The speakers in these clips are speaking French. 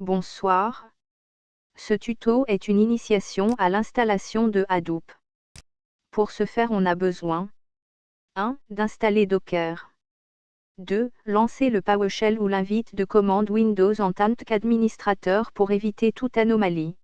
Bonsoir. Ce tuto est une initiation à l'installation de Hadoop. Pour ce faire on a besoin 1. D'installer Docker. 2. Lancer le PowerShell ou l'invite de commande Windows en tant qu'administrateur pour éviter toute anomalie.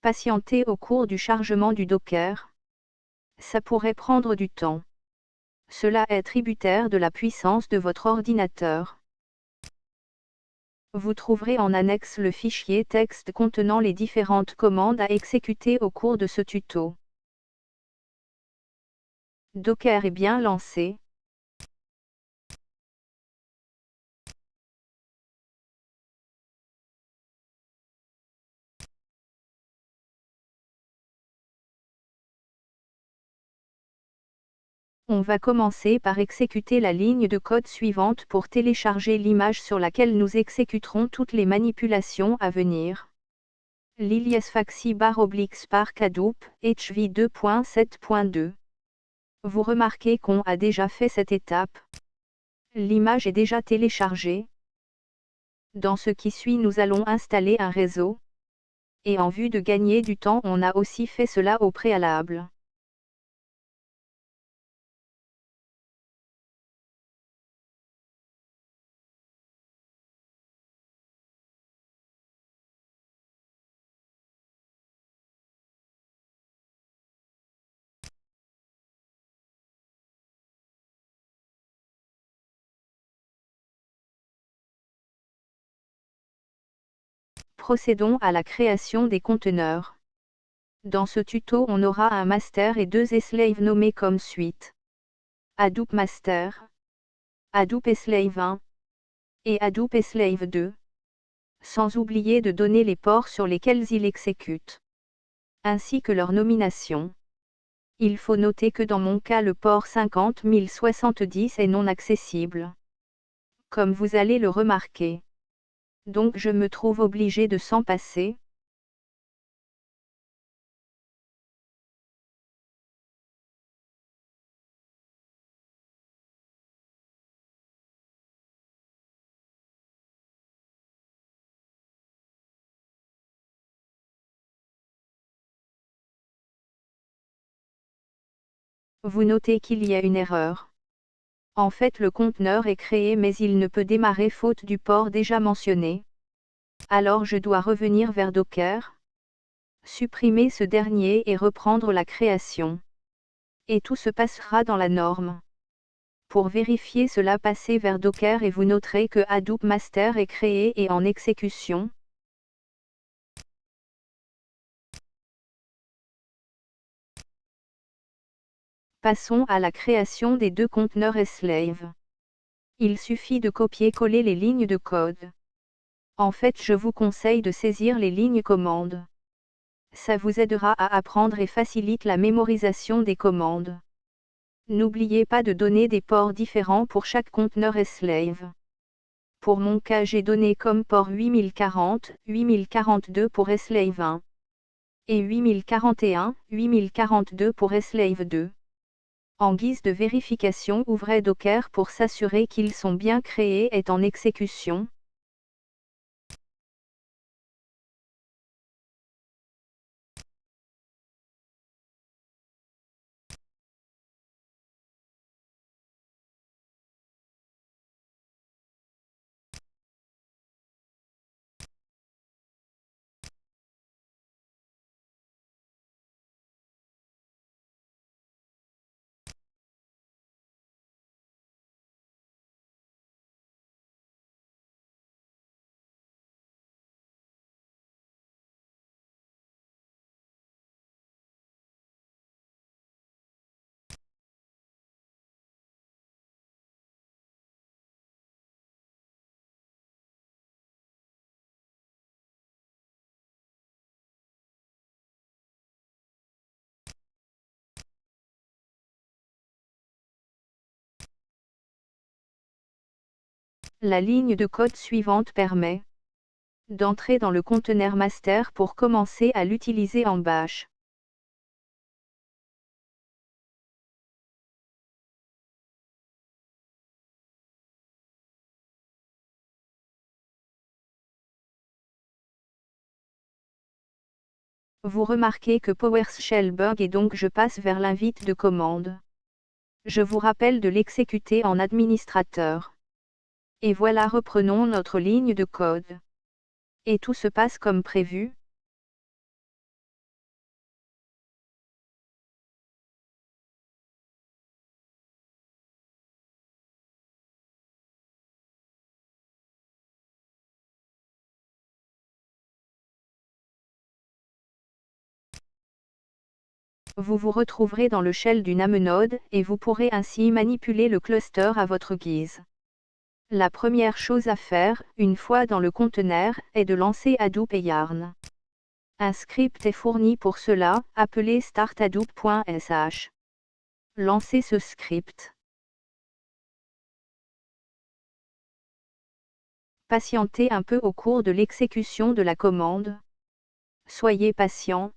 Patienter au cours du chargement du Docker. Ça pourrait prendre du temps. Cela est tributaire de la puissance de votre ordinateur. Vous trouverez en annexe le fichier texte contenant les différentes commandes à exécuter au cours de ce tuto. Docker est bien lancé. On va commencer par exécuter la ligne de code suivante pour télécharger l'image sur laquelle nous exécuterons toutes les manipulations à venir. Lilias Faxi bar oblique Spark Hadoop, HV 2.7.2. Vous remarquez qu'on a déjà fait cette étape. L'image est déjà téléchargée. Dans ce qui suit nous allons installer un réseau. Et en vue de gagner du temps on a aussi fait cela au préalable. Procédons à la création des conteneurs. Dans ce tuto on aura un master et deux slaves nommés comme suite. Hadoop Master, Hadoop Slave 1 et Hadoop Slave 2. Sans oublier de donner les ports sur lesquels il exécute. Ainsi que leur nomination. Il faut noter que dans mon cas le port 50070 est non accessible. Comme vous allez le remarquer donc je me trouve obligé de s'en passer. Vous notez qu'il y a une erreur. En fait le conteneur est créé mais il ne peut démarrer faute du port déjà mentionné. Alors je dois revenir vers Docker, supprimer ce dernier et reprendre la création. Et tout se passera dans la norme. Pour vérifier cela passez vers Docker et vous noterez que Hadoop Master est créé et en exécution. Passons à la création des deux conteneurs slave. Il suffit de copier-coller les lignes de code. En fait je vous conseille de saisir les lignes commandes. Ça vous aidera à apprendre et facilite la mémorisation des commandes. N'oubliez pas de donner des ports différents pour chaque conteneur slave. Pour mon cas j'ai donné comme port 8040, 8042 pour slave 1 et 8041, 8042 pour slave 2. En guise de vérification ouvrez Docker pour s'assurer qu'ils sont bien créés et en exécution. La ligne de code suivante permet d'entrer dans le conteneur master pour commencer à l'utiliser en bash. Vous remarquez que PowerShell bug et donc je passe vers l'invite de commande. Je vous rappelle de l'exécuter en administrateur. Et voilà reprenons notre ligne de code. Et tout se passe comme prévu. Vous vous retrouverez dans le shell du node et vous pourrez ainsi manipuler le cluster à votre guise. La première chose à faire, une fois dans le conteneur, est de lancer Hadoop et Yarn. Un script est fourni pour cela, appelé starthadoop.sh. Lancez ce script. Patientez un peu au cours de l'exécution de la commande. Soyez patient,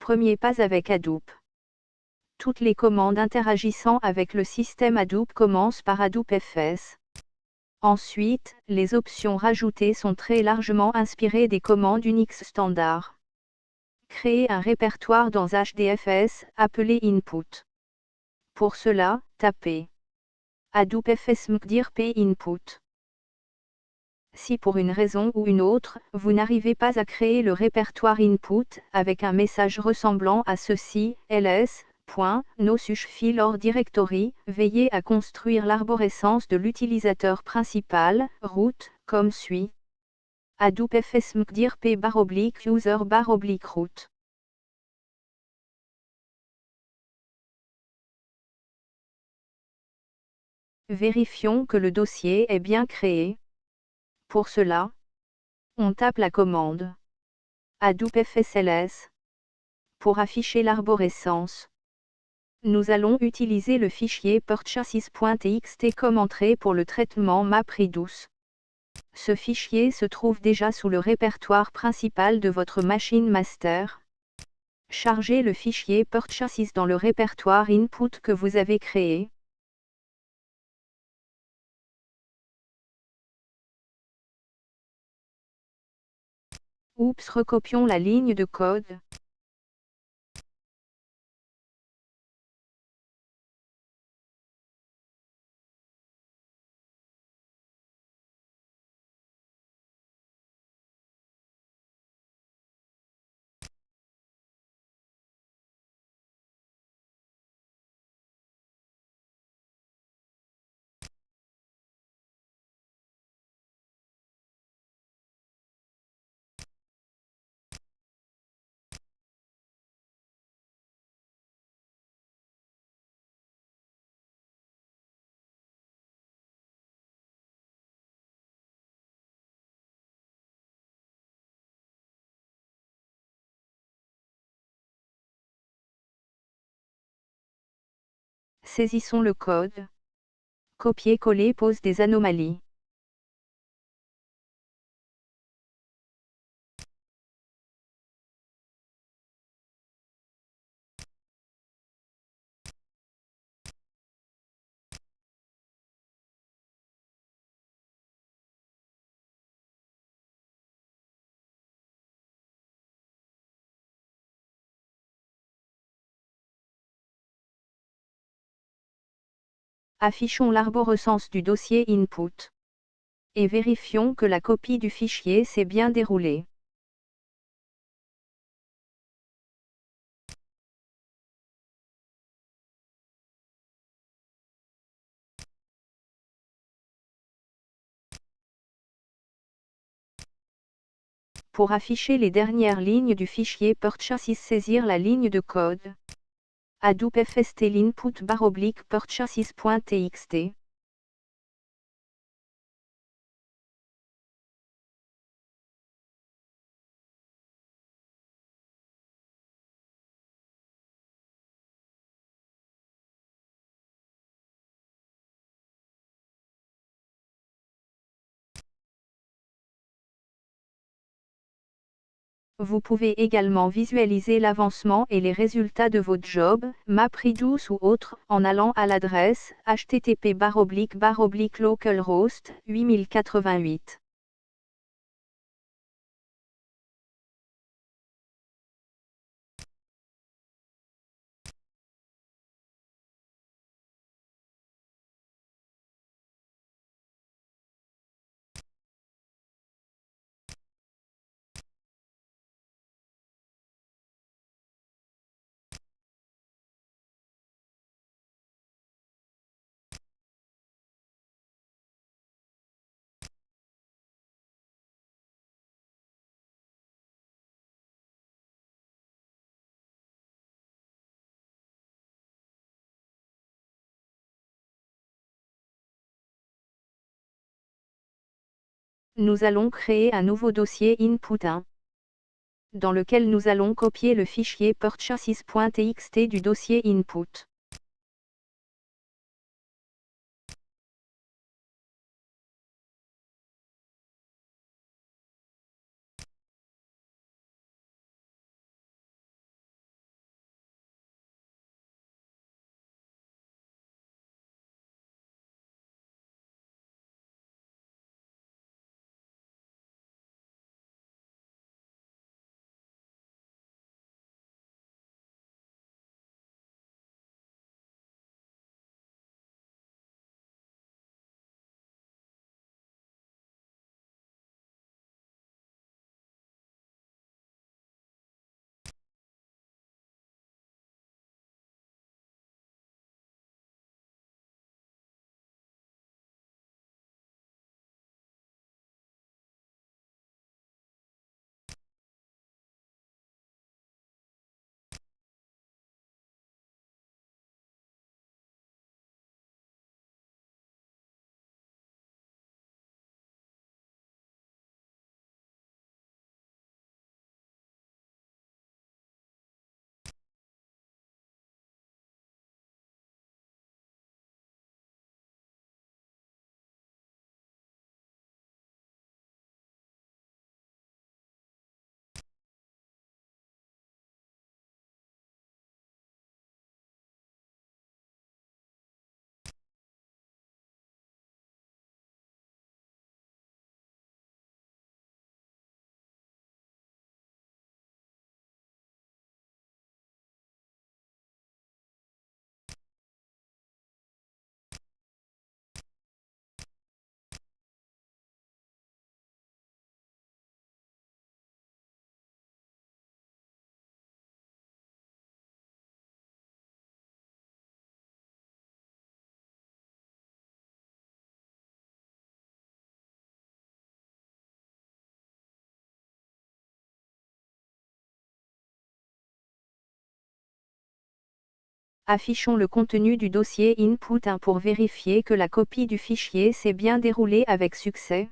Premier pas avec Hadoop. Toutes les commandes interagissant avec le système Hadoop commencent par Hadoop FS. Ensuite, les options rajoutées sont très largement inspirées des commandes Unix standard. Créer un répertoire dans HDFS, appelé input. Pour cela, tapez Hadoop FS p input. Si pour une raison ou une autre, vous n'arrivez pas à créer le répertoire input, avec un message ressemblant à ceci, ls, no or directory, veillez à construire l'arborescence de l'utilisateur principal, root, comme suit. Hadoop user bar oblique root. Vérifions que le dossier est bien créé. Pour cela, on tape la commande Hadoop FSLS pour afficher l'arborescence. Nous allons utiliser le fichier purchases.txt comme entrée pour le traitement MapReduce. Ce fichier se trouve déjà sous le répertoire principal de votre machine master. Chargez le fichier purchases dans le répertoire input que vous avez créé. Oups recopions la ligne de code. Saisissons le code. Copier-coller pose des anomalies. Affichons l'arborescence du dossier input. Et vérifions que la copie du fichier s'est bien déroulée. Pour afficher les dernières lignes du fichier purchase saisir la ligne de code. Hadoop FST l'input bar oblique purchases.txt. Vous pouvez également visualiser l'avancement et les résultats de votre job, MapReduce ou autre, en allant à l'adresse http localhost 8088. Nous allons créer un nouveau dossier input 1 dans lequel nous allons copier le fichier purchases.txt du dossier input. Affichons le contenu du dossier input 1 pour vérifier que la copie du fichier s'est bien déroulée avec succès.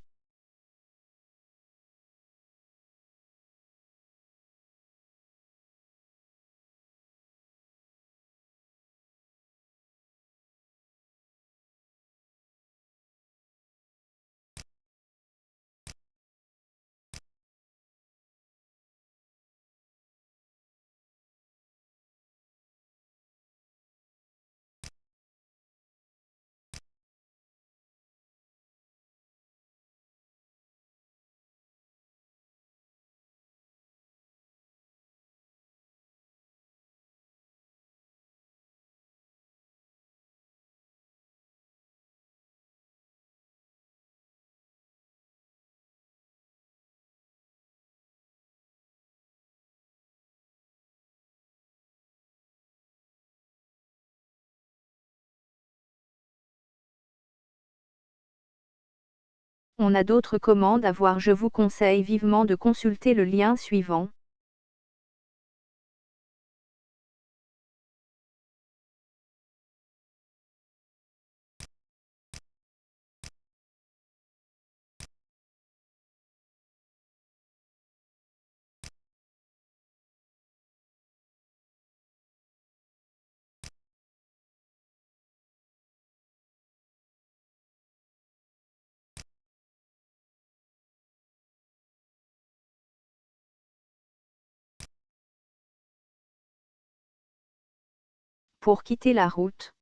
On a d'autres commandes à voir je vous conseille vivement de consulter le lien suivant. Pour quitter la route,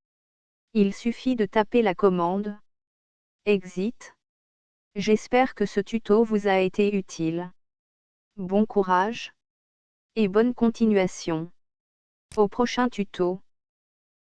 il suffit de taper la commande Exit. J'espère que ce tuto vous a été utile. Bon courage et bonne continuation. Au prochain tuto.